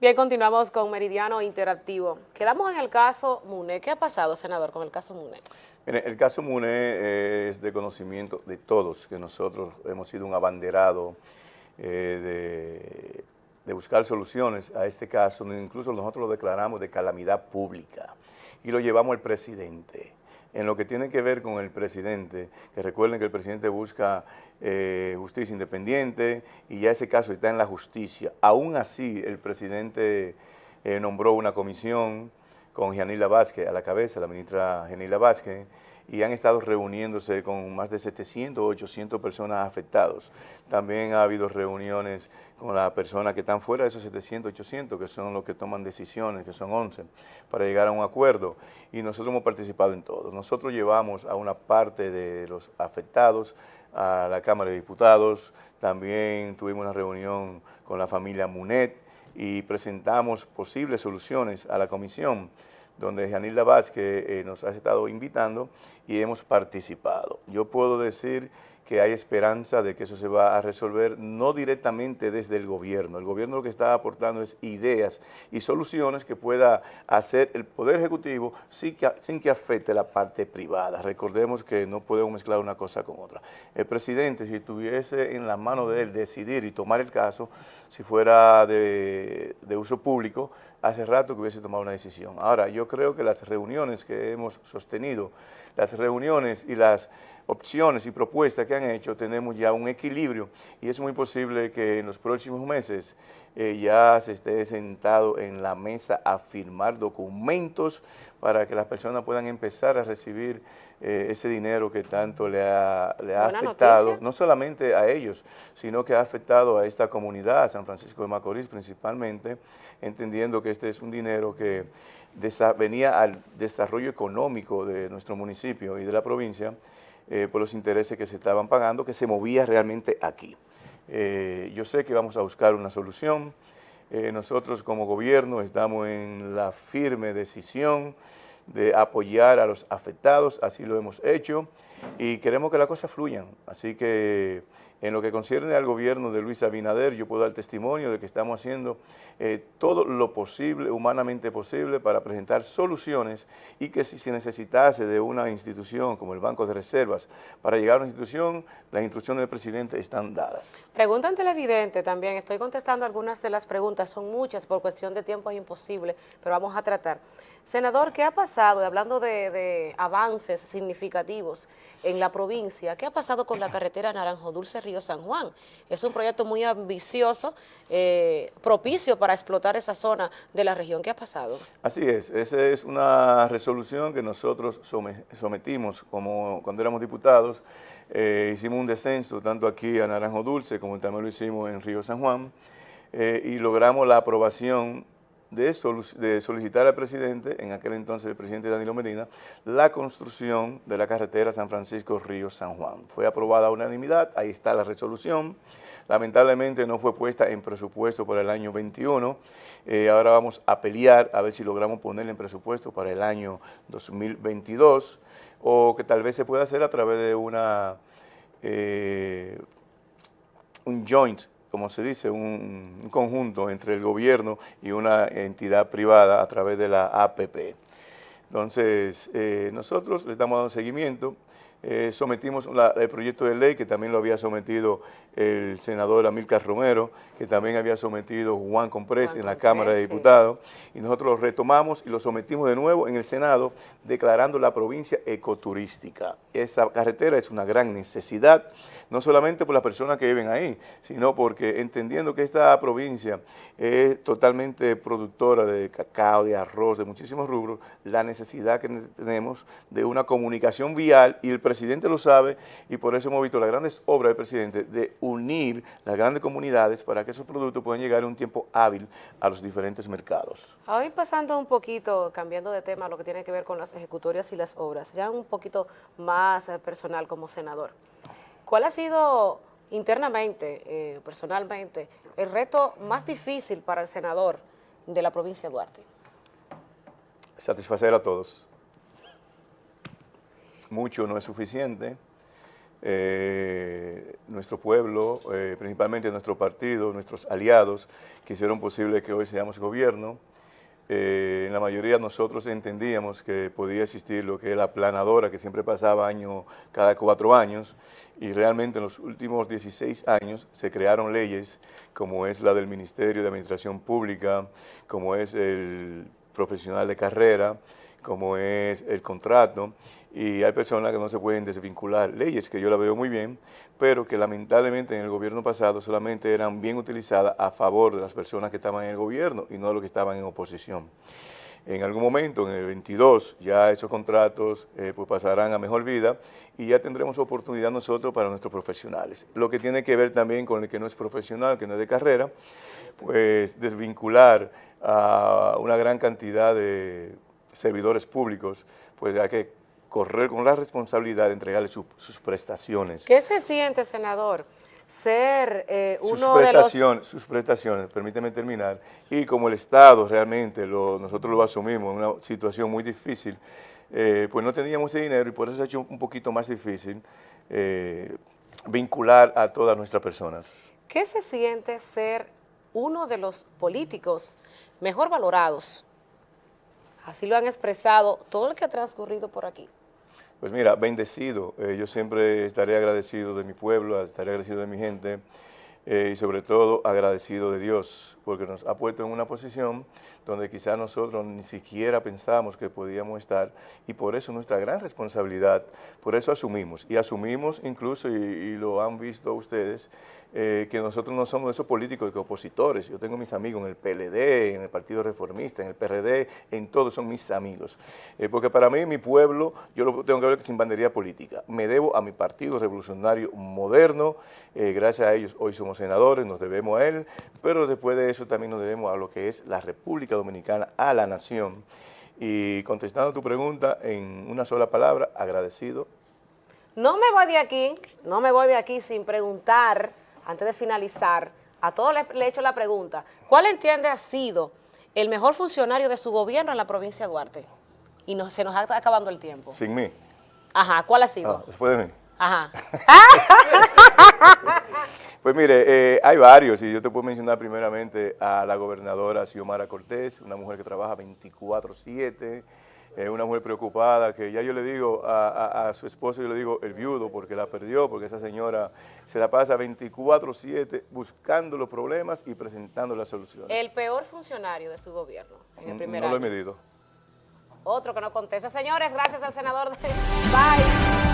Bien, continuamos con Meridiano Interactivo. Quedamos en el caso MUNE. ¿Qué ha pasado, senador, con el caso MUNE? Mire, el caso MUNE es de conocimiento de todos, que nosotros hemos sido un abanderado eh, de, buscar soluciones a este caso, incluso nosotros lo declaramos de calamidad pública y lo llevamos al presidente. En lo que tiene que ver con el presidente, que recuerden que el presidente busca eh, justicia independiente y ya ese caso está en la justicia. Aún así, el presidente eh, nombró una comisión con Janila Vázquez a la cabeza, la ministra Janila Vázquez, y han estado reuniéndose con más de 700 o 800 personas afectados. También ha habido reuniones con las personas que están fuera de esos 700, 800, que son los que toman decisiones, que son 11, para llegar a un acuerdo. Y nosotros hemos participado en todos. Nosotros llevamos a una parte de los afectados a la Cámara de Diputados, también tuvimos una reunión con la familia Munet y presentamos posibles soluciones a la comisión donde Janilda Vázquez eh, nos ha estado invitando y hemos participado. Yo puedo decir que hay esperanza de que eso se va a resolver no directamente desde el gobierno. El gobierno lo que está aportando es ideas y soluciones que pueda hacer el Poder Ejecutivo sin que, sin que afecte la parte privada. Recordemos que no podemos mezclar una cosa con otra. El presidente, si tuviese en la mano de él decidir y tomar el caso, si fuera de, de uso público, hace rato que hubiese tomado una decisión. Ahora, yo creo que las reuniones que hemos sostenido, las reuniones y las opciones y propuestas que han hecho, tenemos ya un equilibrio. Y es muy posible que en los próximos meses eh, ya se esté sentado en la mesa a firmar documentos para que las personas puedan empezar a recibir eh, ese dinero que tanto le ha, le ha afectado, no solamente a ellos, sino que ha afectado a esta comunidad, a San Francisco de Macorís principalmente, entendiendo que este es un dinero que venía al desarrollo económico de nuestro municipio y de la provincia, eh, por los intereses que se estaban pagando, que se movía realmente aquí. Eh, yo sé que vamos a buscar una solución. Eh, nosotros como gobierno estamos en la firme decisión de apoyar a los afectados, así lo hemos hecho, y queremos que las cosas fluyan. Así que en lo que concierne al gobierno de Luis Abinader, yo puedo dar testimonio de que estamos haciendo eh, todo lo posible, humanamente posible, para presentar soluciones y que si se necesitase de una institución como el Banco de Reservas para llegar a una institución, las instrucciones del presidente están dadas. Pregunta ante televidente también, estoy contestando algunas de las preguntas, son muchas, por cuestión de tiempo es imposible, pero vamos a tratar. Senador, ¿qué ha pasado, hablando de, avances significativos en la provincia, qué ha pasado con la carretera Naranjo Dulce Río San Juan? Es un proyecto muy ambicioso, eh, propicio para explotar esa zona de la región. ¿Qué ha pasado? Así es, esa es una resolución que nosotros sometimos como cuando éramos diputados, eh, hicimos un descenso tanto aquí a Naranjo Dulce como también lo hicimos en Río San Juan eh, y logramos la aprobación de, solicitar al presidente, en aquel entonces el presidente Danilo Medina, la construcción de la carretera San Francisco-Río-San Juan. Fue aprobada a unanimidad, ahí está la resolución. Lamentablemente no fue puesta en presupuesto para el año 21. Eh, ahora vamos a pelear a ver si logramos ponerla en presupuesto para el año 2022 o que tal vez se pueda hacer a través de una eh, un joint como se dice, un, conjunto entre el gobierno y una entidad privada a través de la APP. Entonces, eh, nosotros le estamos dando seguimiento, eh, sometimos el proyecto de ley que también lo había sometido el senador Amílcar Romero, que también había sometido Juan Comprés en la Cámara de Diputados, y nosotros lo retomamos y lo sometimos de nuevo en el Senado, declarando la provincia ecoturística. Esa carretera es una gran necesidad, no solamente por las personas que viven ahí, sino porque entendiendo que esta provincia es totalmente productora de cacao, de arroz, de muchísimos rubros, la necesidad que tenemos de una comunicación vial, y el presidente lo sabe, y por eso hemos visto las grandes obras del presidente de unir las grandes comunidades para que esos productos puedan llegar en un tiempo hábil a los diferentes mercados. Hoy pasando un poquito, cambiando de tema, lo que tiene que ver con las ejecutorias y las obras, ya un poquito más eh, personal como senador. ¿Cuál ha sido internamente, eh, personalmente, el reto más difícil para el senador de la provincia de Duarte? Satisfacer a todos. Mucho no es suficiente eh, nuestro pueblo, eh, principalmente nuestro partido, nuestros aliados, que hicieron posible que hoy seamos gobierno. Eh, en la mayoría nosotros entendíamos que podía existir lo que es la planadora, que siempre pasaba año, cada cuatro años, y realmente en los últimos 16 años se crearon leyes como es la del Ministerio de Administración Pública, como es el profesional de carrera, como es el contrato, y hay personas que no se pueden desvincular. Leyes que yo la veo muy bien, pero que lamentablemente en el gobierno pasado solamente eran bien utilizadas a favor de las personas que estaban en el gobierno y no de los que estaban en oposición. En algún momento, en el 22, ya esos contratos eh, pues pasarán a mejor vida y ya tendremos oportunidad nosotros para nuestros profesionales. Lo que tiene que ver también con el que no es profesional, que no es de carrera, pues desvincular a una gran cantidad de servidores públicos, pues hay que correr con la responsabilidad de entregarle sus prestaciones. ¿Qué se siente, senador? ser eh, uno de los... Sus prestaciones, permíteme terminar, y como el Estado realmente, lo, nosotros lo asumimos en una situación muy difícil, eh, pues no teníamos ese dinero y por eso se ha hecho un poquito más difícil eh, vincular a todas nuestras personas. ¿Qué se siente ser uno de los políticos mejor valorados Así lo han expresado todo el que ha transcurrido por aquí. Pues mira, bendecido. Eh, yo siempre estaré agradecido de mi pueblo, estaré agradecido de mi gente eh, y sobre todo agradecido de Dios, porque nos ha puesto en una posición donde quizás nosotros ni siquiera pensábamos que podíamos estar y por eso nuestra gran responsabilidad, por eso asumimos y asumimos incluso, y, lo han visto ustedes, eh, que nosotros no somos esos políticos que opositores, yo tengo mis amigos en el PLD, en el Partido Reformista, en el PRD, en todos son mis amigos, eh, porque para mí mi pueblo, yo lo tengo que ver sin bandería política, me debo a mi Partido Revolucionario Moderno, eh, gracias a ellos hoy somos senadores, nos debemos a él, pero después de eso también nos debemos a lo que es la República Dominicana, a la nación. Y contestando tu pregunta en una sola palabra, agradecido. No me voy de aquí, no me voy de aquí sin preguntar, antes de finalizar, a todos le, he hecho la pregunta, ¿cuál entiende ha sido el mejor funcionario de su gobierno en la provincia de Duarte? Y no, se nos está acabando el tiempo. Sin mí. Ajá, ¿cuál ha sido? Ah, después de mí. Ajá. Pues mire, eh, hay varios y yo te puedo mencionar primeramente a la gobernadora Xiomara Cortés, una mujer que trabaja 24-7, eh, una mujer preocupada que ya yo le digo a, su esposo, yo le digo el viudo porque la perdió, porque esa señora se la pasa 24-7 buscando los problemas y presentando las soluciones. El peor funcionario de su gobierno en el primer No lo he medido. Otro que no contesta. Señores, gracias al senador. De... Bye.